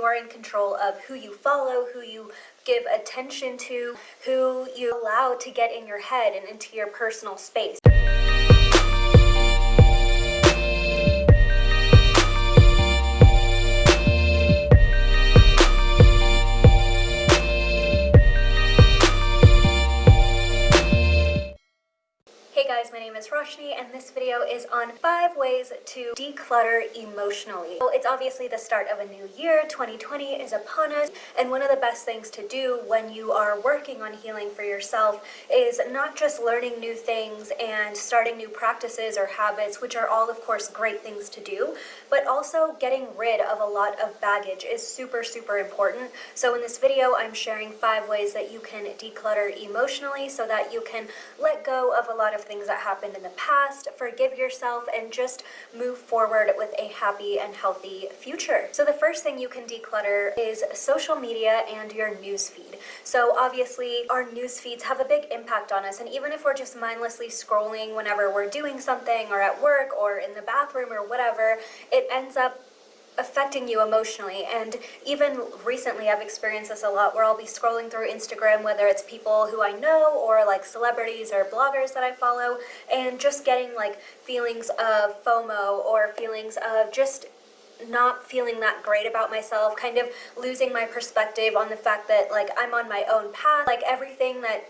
you are in control of who you follow, who you give attention to, who you allow to get in your head and into your personal space. Guys, my name is Roshni and this video is on 5 ways to declutter emotionally. Well, it's obviously the start of a new year, 2020 is upon us, and one of the best things to do when you are working on healing for yourself is not just learning new things and starting new practices or habits, which are all of course great things to do, but also getting rid of a lot of baggage is super, super important. So in this video, I'm sharing 5 ways that you can declutter emotionally so that you can let go of a lot of things that happened in the past, forgive yourself, and just move forward with a happy and healthy future. So the first thing you can declutter is social media and your newsfeed. So obviously our news feeds have a big impact on us and even if we're just mindlessly scrolling whenever we're doing something or at work or in the bathroom or whatever, it ends up affecting you emotionally. And even recently I've experienced this a lot where I'll be scrolling through Instagram whether it's people who I know or like celebrities or bloggers that I follow and just getting like feelings of FOMO or feelings of just not feeling that great about myself, kind of losing my perspective on the fact that like I'm on my own path, like everything that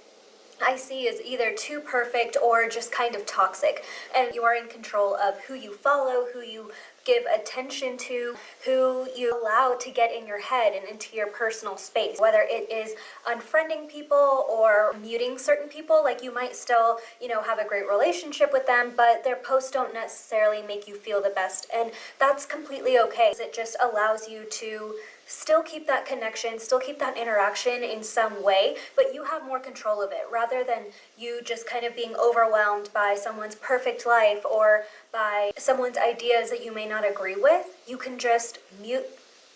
I see is either too perfect or just kind of toxic. And you are in control of who you follow, who you give attention to, who you allow to get in your head and into your personal space. Whether it is unfriending people or muting certain people, like you might still, you know, have a great relationship with them, but their posts don't necessarily make you feel the best. And that's completely okay. It just allows you to still keep that connection, still keep that interaction in some way, but you have more control of it rather than you just kind of being overwhelmed by someone's perfect life or by someone's ideas that you may not agree with. You can just mute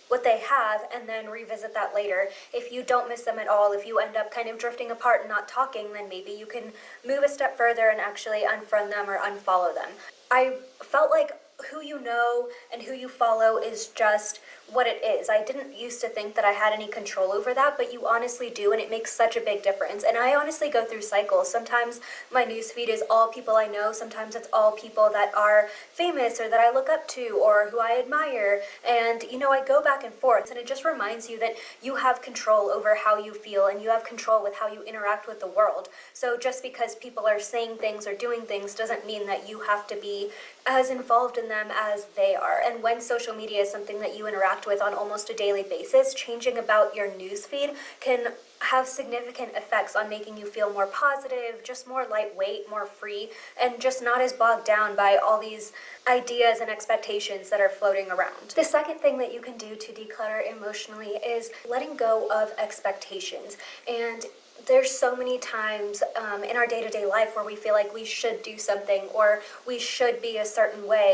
what they have and then revisit that later. If you don't miss them at all, if you end up kind of drifting apart and not talking, then maybe you can move a step further and actually unfriend them or unfollow them. I felt like who you know and who you follow is just what it is. I didn't used to think that I had any control over that, but you honestly do, and it makes such a big difference. And I honestly go through cycles. Sometimes my newsfeed is all people I know, sometimes it's all people that are famous or that I look up to or who I admire. And, you know, I go back and forth, and it just reminds you that you have control over how you feel and you have control with how you interact with the world. So just because people are saying things or doing things doesn't mean that you have to be as involved in them as they are. And when social media is something that you interact with on almost a daily basis, changing about your newsfeed can have significant effects on making you feel more positive, just more lightweight, more free, and just not as bogged down by all these ideas and expectations that are floating around. The second thing that you can do to declutter emotionally is letting go of expectations. And there's so many times um, in our day-to-day -day life where we feel like we should do something or we should be a certain way.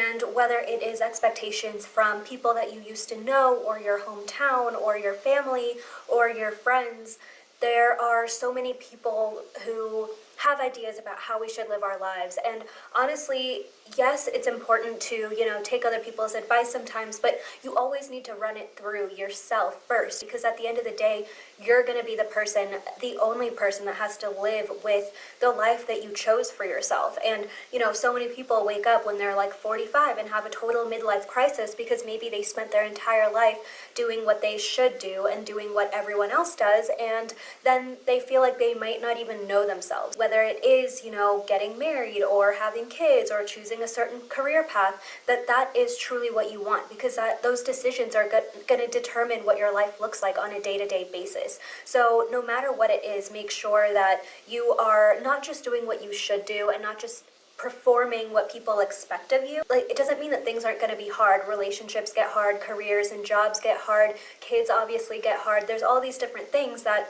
And whether it is expectations from people that you used to know or your hometown or your family or your friends there are so many people who have ideas about how we should live our lives and honestly yes, it's important to, you know, take other people's advice sometimes, but you always need to run it through yourself first because at the end of the day, you're going to be the person, the only person that has to live with the life that you chose for yourself. And, you know, so many people wake up when they're like 45 and have a total midlife crisis because maybe they spent their entire life doing what they should do and doing what everyone else does. And then they feel like they might not even know themselves, whether it is, you know, getting married or having kids or choosing a certain career path, that that is truly what you want because that those decisions are going to determine what your life looks like on a day-to-day -day basis. So no matter what it is, make sure that you are not just doing what you should do and not just performing what people expect of you. Like, it doesn't mean that things aren't going to be hard. Relationships get hard, careers and jobs get hard, kids obviously get hard. There's all these different things that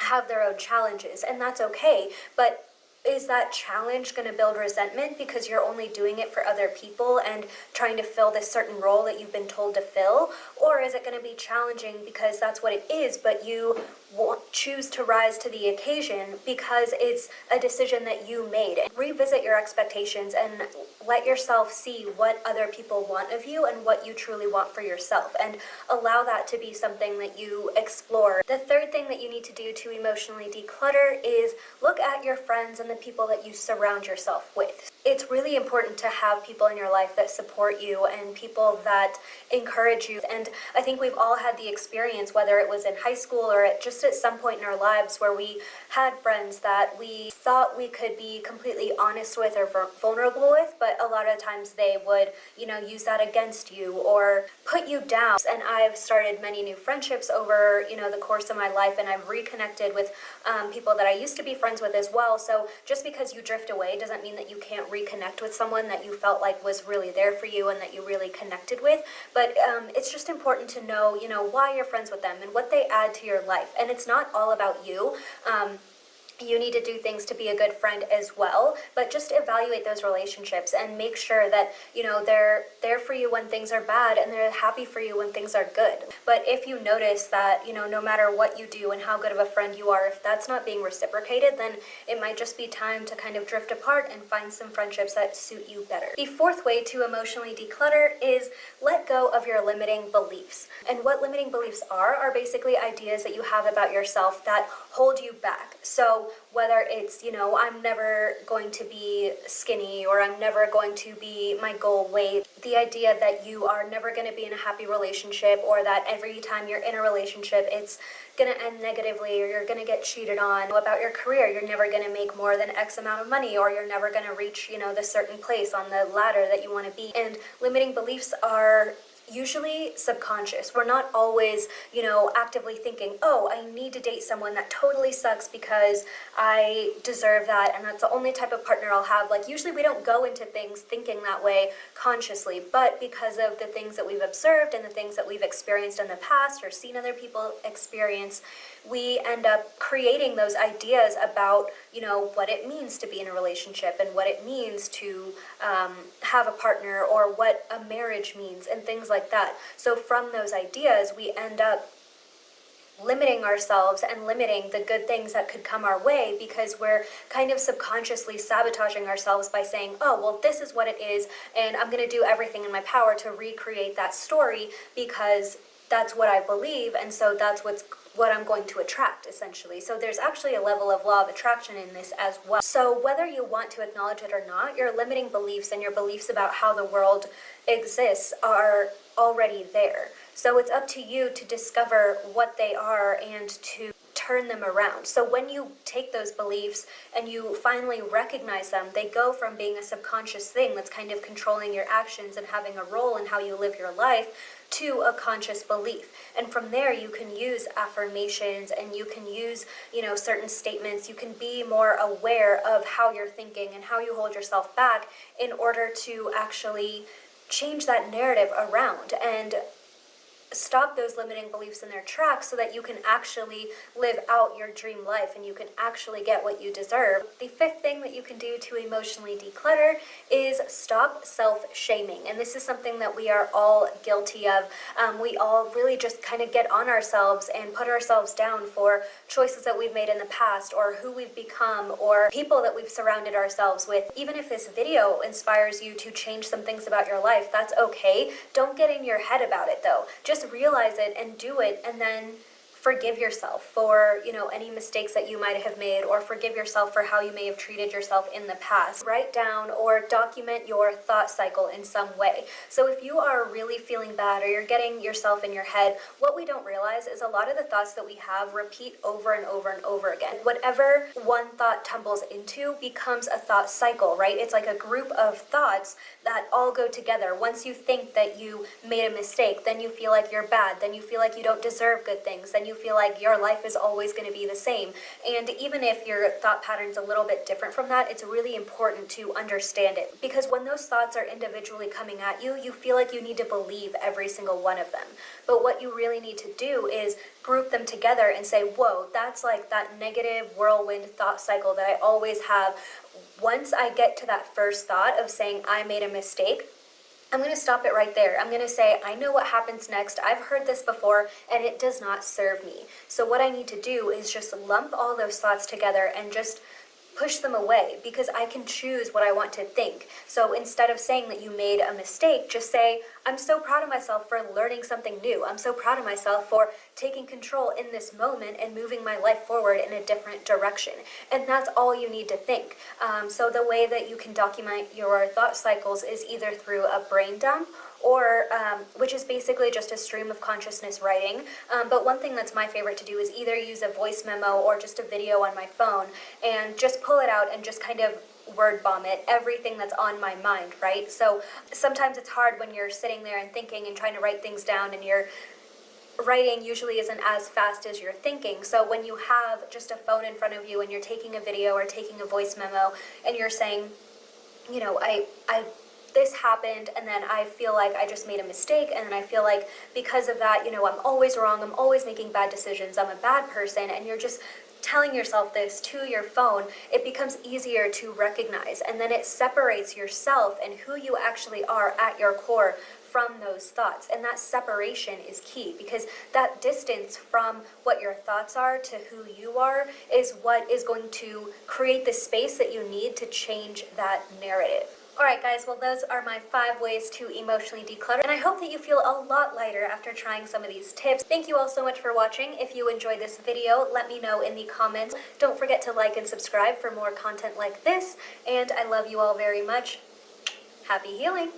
have their own challenges, and that's okay. But is that challenge going to build resentment because you're only doing it for other people and trying to fill this certain role that you've been told to fill? Or is it going to be challenging because that's what it is, but you choose to rise to the occasion because it's a decision that you made? Revisit your expectations and let yourself see what other people want of you and what you truly want for yourself and allow that to be something that you explore. The third thing that you need to do to emotionally declutter is look at your friends and the people that you surround yourself with. It's really important to have people in your life that support you and people that encourage you. And I think we've all had the experience, whether it was in high school or at just at some point in our lives where we had friends that we thought we could be completely honest with or vulnerable with, but a lot of times they would, you know, use that against you or put you down. And I've started many new friendships over, you know, the course of my life and I've reconnected with um, people that I used to be friends with as well. So just because you drift away doesn't mean that you can't reconnect with someone that you felt like was really there for you and that you really connected with. But um, it's just important to know, you know, why you're friends with them and what they add to your life. And it's not all about you. Um, you need to do things to be a good friend as well but just evaluate those relationships and make sure that you know they're there for you when things are bad and they're happy for you when things are good. But if you notice that you know no matter what you do and how good of a friend you are if that's not being reciprocated then it might just be time to kind of drift apart and find some friendships that suit you better. The fourth way to emotionally declutter is let go of your limiting beliefs. And what limiting beliefs are are basically ideas that you have about yourself that hold you back so whether it's, you know, I'm never going to be skinny or I'm never going to be my goal weight, the idea that you are never going to be in a happy relationship or that every time you're in a relationship it's going to end negatively or you're going to get cheated on about your career you're never going to make more than x amount of money or you're never going to reach you know the certain place on the ladder that you want to be. And limiting beliefs are usually subconscious. We're not always, you know, actively thinking, oh, I need to date someone that totally sucks because I deserve that and that's the only type of partner I'll have. Like usually we don't go into things thinking that way consciously, but because of the things that we've observed and the things that we've experienced in the past or seen other people experience, we end up creating those ideas about, you know, what it means to be in a relationship and what it means to um, have a partner or what a marriage means and things like that. So from those ideas, we end up limiting ourselves and limiting the good things that could come our way because we're kind of subconsciously sabotaging ourselves by saying, oh, well, this is what it is, and I'm going to do everything in my power to recreate that story because that's what I believe, and so that's what's what I'm going to attract, essentially. So there's actually a level of law of attraction in this as well. So whether you want to acknowledge it or not, your limiting beliefs and your beliefs about how the world exists are already there. So it's up to you to discover what they are and to turn them around. So when you take those beliefs and you finally recognize them, they go from being a subconscious thing that's kind of controlling your actions and having a role in how you live your life to a conscious belief. And from there, you can use affirmations and you can use, you know, certain statements. You can be more aware of how you're thinking and how you hold yourself back in order to actually change that narrative around and stop those limiting beliefs in their tracks so that you can actually live out your dream life and you can actually get what you deserve. The fifth thing that you can do to emotionally declutter is stop self-shaming. And this is something that we are all guilty of. Um, we all really just kind of get on ourselves and put ourselves down for choices that we've made in the past or who we've become or people that we've surrounded ourselves with. Even if this video inspires you to change some things about your life, that's okay. Don't get in your head about it though. Just just realize it and do it and then forgive yourself for, you know, any mistakes that you might have made or forgive yourself for how you may have treated yourself in the past. Write down or document your thought cycle in some way. So if you are really feeling bad or you're getting yourself in your head, what we don't realize is a lot of the thoughts that we have repeat over and over and over again. Whatever one thought tumbles into becomes a thought cycle, right? It's like a group of thoughts that all go together. Once you think that you made a mistake, then you feel like you're bad, then you feel like you don't deserve good things, then you you feel like your life is always going to be the same. And even if your thought pattern's a little bit different from that, it's really important to understand it. Because when those thoughts are individually coming at you, you feel like you need to believe every single one of them. But what you really need to do is group them together and say, whoa, that's like that negative whirlwind thought cycle that I always have. Once I get to that first thought of saying I made a mistake, I'm going to stop it right there. I'm going to say, I know what happens next. I've heard this before and it does not serve me. So what I need to do is just lump all those thoughts together and just push them away because I can choose what I want to think. So instead of saying that you made a mistake, just say, I'm so proud of myself for learning something new. I'm so proud of myself for taking control in this moment and moving my life forward in a different direction. And that's all you need to think. Um, so the way that you can document your thought cycles is either through a brain dump or um, which is basically just a stream of consciousness writing. Um, but one thing that's my favorite to do is either use a voice memo or just a video on my phone and just pull it out and just kind of word vomit everything that's on my mind, right? So sometimes it's hard when you're sitting there and thinking and trying to write things down and you're writing usually isn't as fast as you're thinking. So when you have just a phone in front of you and you're taking a video or taking a voice memo and you're saying, you know, I, I this happened and then I feel like I just made a mistake and then I feel like because of that, you know, I'm always wrong, I'm always making bad decisions, I'm a bad person and you're just telling yourself this to your phone, it becomes easier to recognize and then it separates yourself and who you actually are at your core from those thoughts. And that separation is key because that distance from what your thoughts are to who you are is what is going to create the space that you need to change that narrative. Alright guys, well those are my five ways to emotionally declutter and I hope that you feel a lot lighter after trying some of these tips. Thank you all so much for watching. If you enjoyed this video, let me know in the comments. Don't forget to like and subscribe for more content like this and I love you all very much. Happy healing!